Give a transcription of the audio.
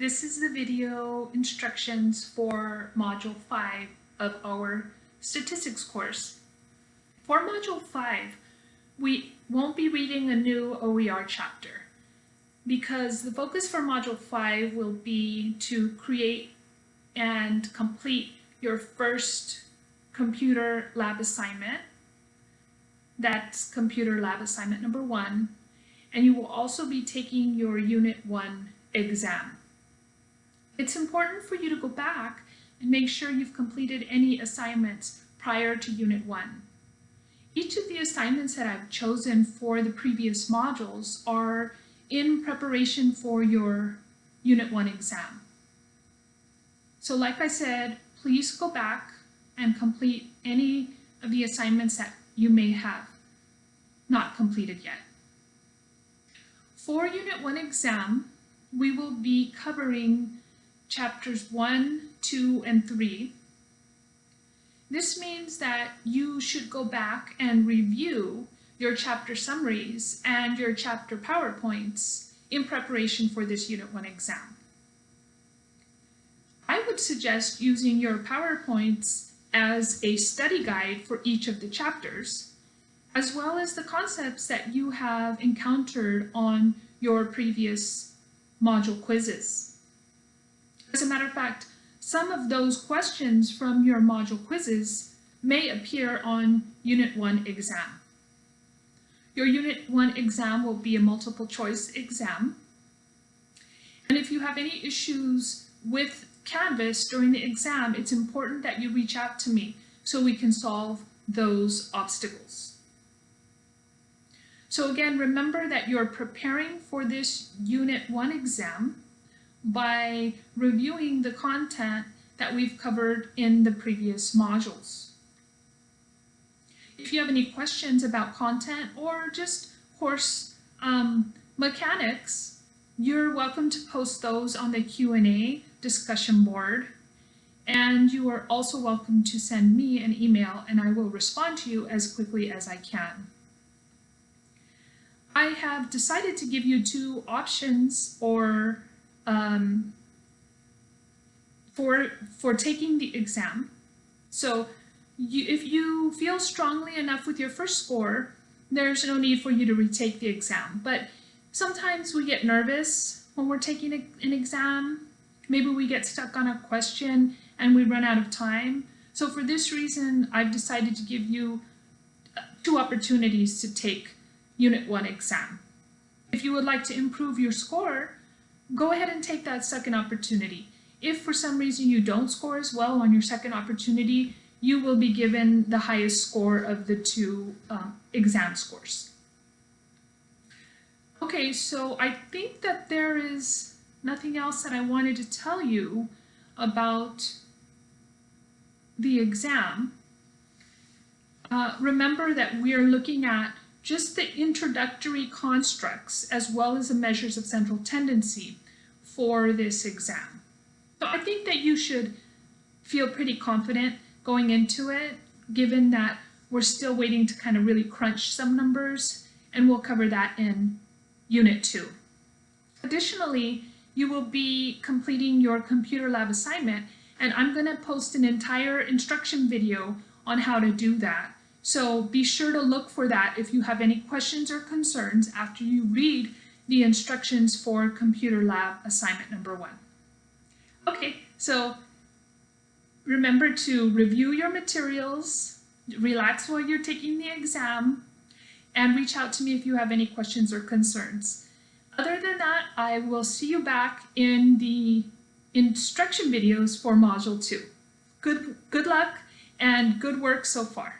This is the video instructions for Module 5 of our statistics course. For Module 5, we won't be reading a new OER chapter because the focus for Module 5 will be to create and complete your first computer lab assignment. That's computer lab assignment number one. And you will also be taking your Unit 1 exam. It's important for you to go back and make sure you've completed any assignments prior to Unit 1. Each of the assignments that I've chosen for the previous modules are in preparation for your Unit 1 exam. So like I said, please go back and complete any of the assignments that you may have not completed yet. For Unit 1 exam, we will be covering chapters 1, 2, and 3. This means that you should go back and review your chapter summaries and your chapter PowerPoints in preparation for this Unit 1 exam. I would suggest using your PowerPoints as a study guide for each of the chapters, as well as the concepts that you have encountered on your previous module quizzes. As a matter of fact, some of those questions from your module quizzes may appear on Unit 1 exam. Your Unit 1 exam will be a multiple choice exam. And if you have any issues with Canvas during the exam, it's important that you reach out to me so we can solve those obstacles. So again, remember that you're preparing for this Unit 1 exam by reviewing the content that we've covered in the previous modules. If you have any questions about content or just course um, mechanics, you're welcome to post those on the Q&A discussion board. And you are also welcome to send me an email and I will respond to you as quickly as I can. I have decided to give you two options or um, for, for taking the exam. So you, if you feel strongly enough with your first score, there's no need for you to retake the exam. But sometimes we get nervous when we're taking a, an exam. Maybe we get stuck on a question and we run out of time. So for this reason, I've decided to give you uh, two opportunities to take Unit 1 exam. If you would like to improve your score, go ahead and take that second opportunity. If for some reason you don't score as well on your second opportunity, you will be given the highest score of the two um, exam scores. Okay, so I think that there is nothing else that I wanted to tell you about the exam. Uh, remember that we are looking at just the introductory constructs as well as the measures of central tendency for this exam. So I think that you should feel pretty confident going into it, given that we're still waiting to kind of really crunch some numbers, and we'll cover that in Unit 2. Additionally, you will be completing your computer lab assignment, and I'm going to post an entire instruction video on how to do that. So be sure to look for that if you have any questions or concerns after you read the instructions for computer lab assignment number one. Okay, so remember to review your materials, relax while you're taking the exam, and reach out to me if you have any questions or concerns. Other than that, I will see you back in the instruction videos for Module 2. Good, good luck and good work so far.